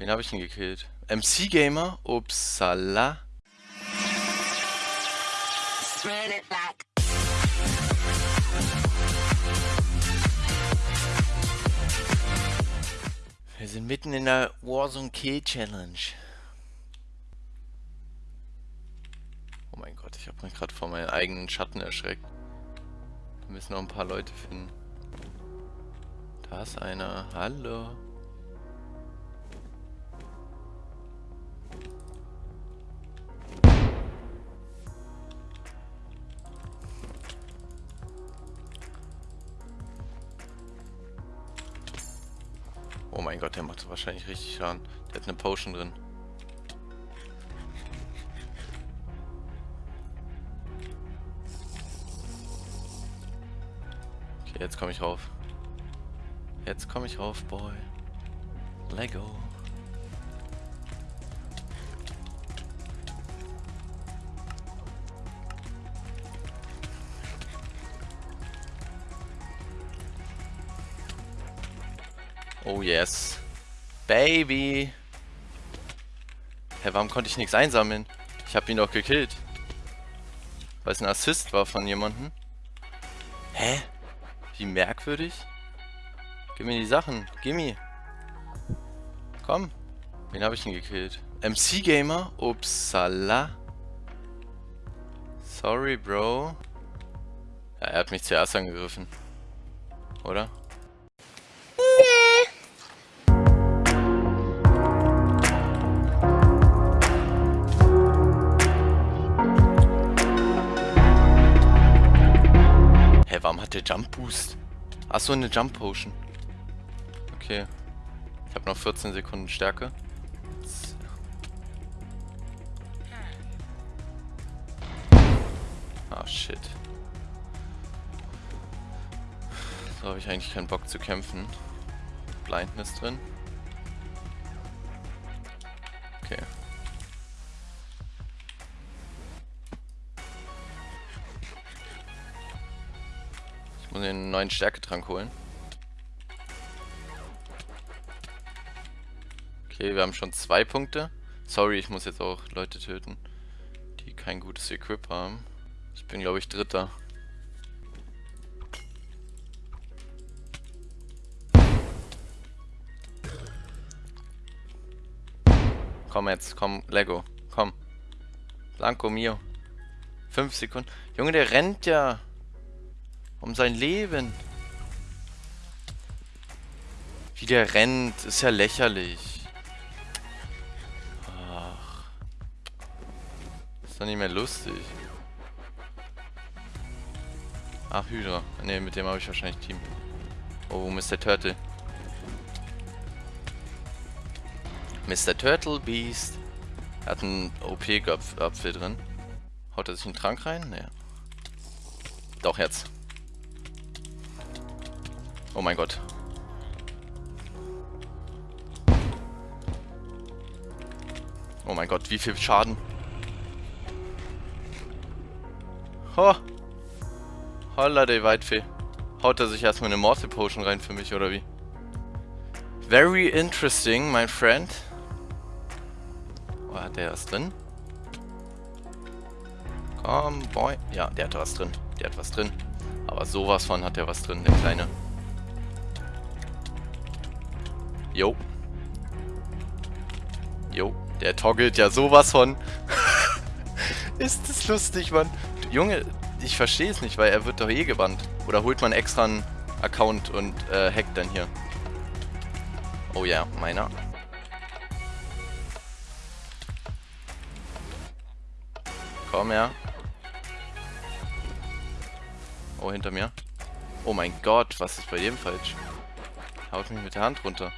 Wen habe ich denn gekillt? MC Gamer? Upsala. Wir sind mitten in der Warzone Kill Challenge. Oh mein Gott, ich habe mich gerade vor meinen eigenen Schatten erschreckt. Wir müssen noch ein paar Leute finden. Da ist einer. Hallo. Mein Gott, der macht wahrscheinlich richtig Schaden. Der hat eine Potion drin. Okay, jetzt komme ich rauf. Jetzt komme ich rauf, Boy. Lego. Oh yes. Baby. Hä, warum konnte ich nichts einsammeln? Ich habe ihn doch gekillt. Weil es ein Assist war von jemandem. Hä? Wie merkwürdig. Gib mir die Sachen. Gimme. Komm. Wen habe ich denn gekillt? MC Gamer? Upsala. Sorry, Bro. Ja, er hat mich zuerst angegriffen. Oder? Jump Boost? Achso, eine Jump Potion. Okay. Ich habe noch 14 Sekunden Stärke. Ah, shit. So habe ich eigentlich keinen Bock zu kämpfen. Blindness drin. Muss den neuen Stärketrank holen. Okay, wir haben schon zwei Punkte. Sorry, ich muss jetzt auch Leute töten, die kein gutes Equip haben. Ich bin, glaube ich, Dritter. Komm jetzt, komm, Lego, komm. Blanco Mio. Fünf Sekunden. Junge, der rennt ja. Um sein Leben. Wie der rennt, ist ja lächerlich. Ach. Ist doch nicht mehr lustig. Ach, Hydra. Ne, mit dem habe ich wahrscheinlich Team. Oh, Mr. Turtle. Mr. Turtle Beast. Er hat einen OP-Apfel drin. Haut er sich einen Trank rein? Ne. Doch, jetzt. Oh mein Gott. Oh mein Gott, wie viel Schaden. Ho! Holla, der Weitfee. Haut er sich erstmal eine Mortal Potion rein für mich, oder wie? Very interesting, my friend. Oh, hat der was drin? Komm, boy. Ja, der hat was drin. Der hat was drin. Aber sowas von hat der was drin, der Kleine. Jo. Jo, der toggelt ja sowas von. Ist das lustig, Mann. Junge, ich verstehe es nicht, weil er wird doch eh gebannt. Oder holt man extra einen Account und äh, hackt dann hier. Oh ja, meiner. Komm her. Oh, hinter mir. Oh mein Gott, was ist bei dem falsch? Haut mich mit der Hand runter.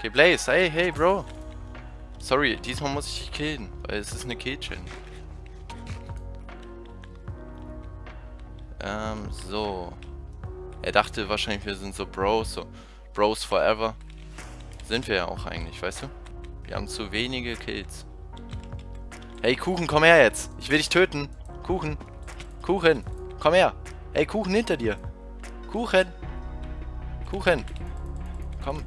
Okay, Blaze, hey, hey, Bro. Sorry, diesmal muss ich dich killen, weil es ist eine Kill-Challenge. Ähm, so. Er dachte wahrscheinlich, wir sind so Bros, so Bros forever. Sind wir ja auch eigentlich, weißt du? Wir haben zu wenige Kills. Hey, Kuchen, komm her jetzt. Ich will dich töten. Kuchen. Kuchen. Komm her. Hey, Kuchen hinter dir. Kuchen. Kuchen. Komm.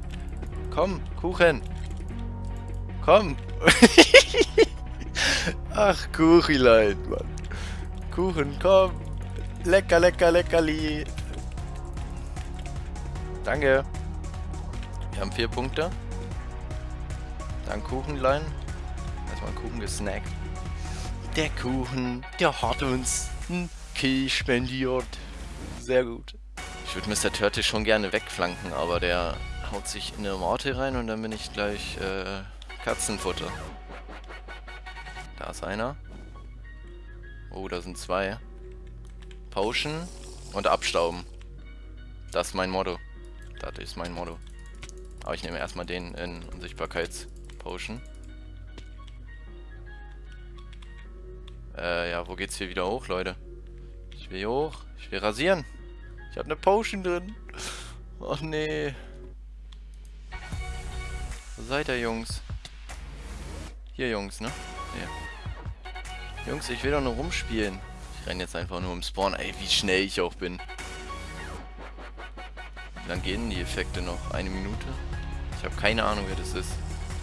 Komm, Kuchen. Komm. Ach, Kuchilein, Mann. Kuchen, komm. Lecker, lecker, leckerli. Danke. Wir haben vier Punkte. Dann Kuchenlein. Erstmal Kuchen gesnackt. Der Kuchen, der hat uns einen Kill spendiert. Sehr gut. Ich würde Mr. Turtle schon gerne wegflanken, aber der haut sich in eine Morte rein und dann bin ich gleich äh, Katzenfutter. Da ist einer. Oh, da sind zwei. Potion und abstauben. Das ist mein Motto. Das ist mein Motto. Aber ich nehme erstmal den in Unsichtbarkeitspotion. Äh, ja, wo geht's hier wieder hoch, Leute? Ich will hier hoch. Ich will rasieren. Ich habe eine Potion drin. Och nee. Seid ihr, Jungs? Hier, Jungs, ne? Hier. Jungs, ich will doch nur rumspielen. Ich renne jetzt einfach nur im Spawn. Ey, wie schnell ich auch bin. Wie lange gehen die Effekte noch? Eine Minute? Ich habe keine Ahnung, wer das ist.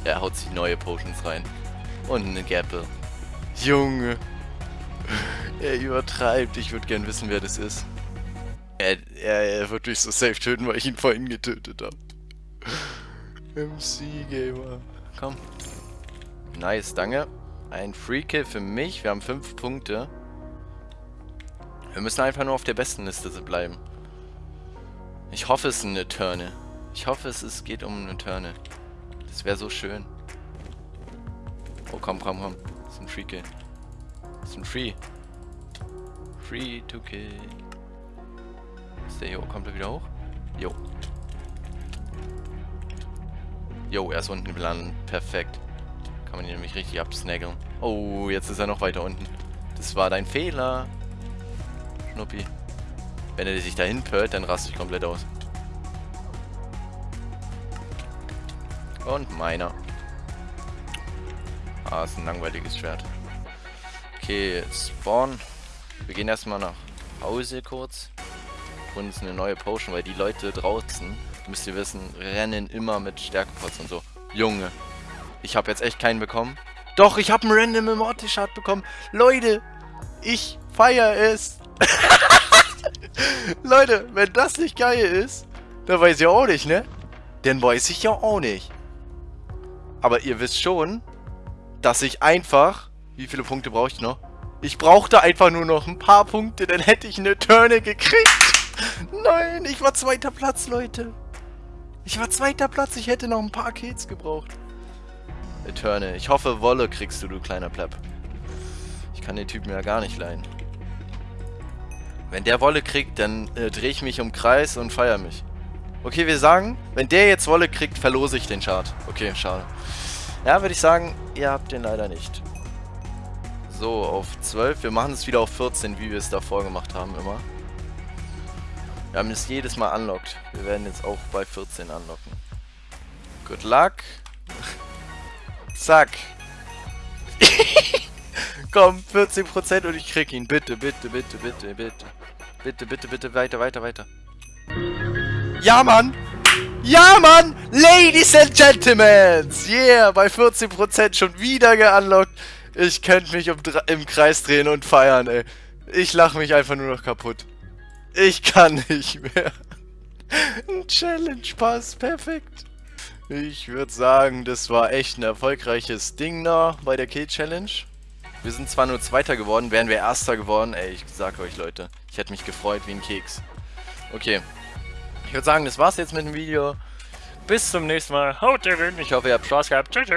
Er haut sich neue Potions rein. Und eine Gapple. Junge. Er übertreibt. Ich würde gern wissen, wer das ist. Er, er, er wird mich so safe töten, weil ich ihn vorhin getötet habe. MC Gamer. Komm. Nice, danke. Ein Free Kill für mich. Wir haben 5 Punkte. Wir müssen einfach nur auf der besten Liste bleiben. Ich hoffe, es ist eine Turne. Ich hoffe, es ist, geht um eine Turne. Das wäre so schön. Oh, komm, komm, komm. Das ist ein Free Kill. Das ist ein Free. Free to kill. Ist der hier? Kommt er wieder hoch? Jo. Jo, er ist unten gelandet. Perfekt. Kann man ihn nämlich richtig absnaggeln. Oh, jetzt ist er noch weiter unten. Das war dein Fehler. Schnuppi. Wenn er sich dahin pört, dann raste ich komplett aus. Und meiner. Ah, ist ein langweiliges Schwert. Okay, Spawn. Wir gehen erstmal nach Hause kurz. Und uns eine neue Potion, weil die Leute draußen, müsst ihr wissen, rennen immer mit Stärkepots und so. Junge, ich habe jetzt echt keinen bekommen. Doch, ich habe einen Random Immortal-Shard bekommen. Leute, ich feiere es. Leute, wenn das nicht geil ist, dann weiß ich auch nicht, ne? Dann weiß ich ja auch nicht. Aber ihr wisst schon, dass ich einfach... Wie viele Punkte brauche ich noch? Ich brauchte einfach nur noch ein paar Punkte, dann hätte ich eine Turne gekriegt. Nein, ich war zweiter Platz, Leute. Ich war zweiter Platz, ich hätte noch ein paar Kills gebraucht. Eterne. Ich hoffe, Wolle kriegst du, du kleiner Plepp. Ich kann den Typen ja gar nicht leihen. Wenn der Wolle kriegt, dann äh, drehe ich mich um Kreis und feiere mich. Okay, wir sagen, wenn der jetzt Wolle kriegt, verlose ich den Chart. Okay, schade. Ja, würde ich sagen, ihr habt den leider nicht. So, auf 12. Wir machen es wieder auf 14, wie wir es davor gemacht haben immer. Wir haben es jedes Mal unlockt. Wir werden jetzt auch bei 14 unlocken. Good luck. Zack. Komm, 14% und ich krieg ihn. Bitte, bitte, bitte, bitte, bitte. Bitte, bitte, bitte, weiter, weiter, weiter. Ja, Mann! Ja, Mann! Ladies and Gentlemen! Yeah, bei 14% schon wieder geunlockt. Ich könnte mich um, im Kreis drehen und feiern, ey. Ich lache mich einfach nur noch kaputt. Ich kann nicht mehr. Ein Challenge-Pass, perfekt. Ich würde sagen, das war echt ein erfolgreiches Ding da bei der Kill-Challenge. Wir sind zwar nur Zweiter geworden, wären wir Erster geworden. Ey, ich sag euch, Leute, ich hätte mich gefreut wie ein Keks. Okay. Ich würde sagen, das war's jetzt mit dem Video. Bis zum nächsten Mal. Haut rein. Ich hoffe, ihr habt Spaß gehabt. Tschüss.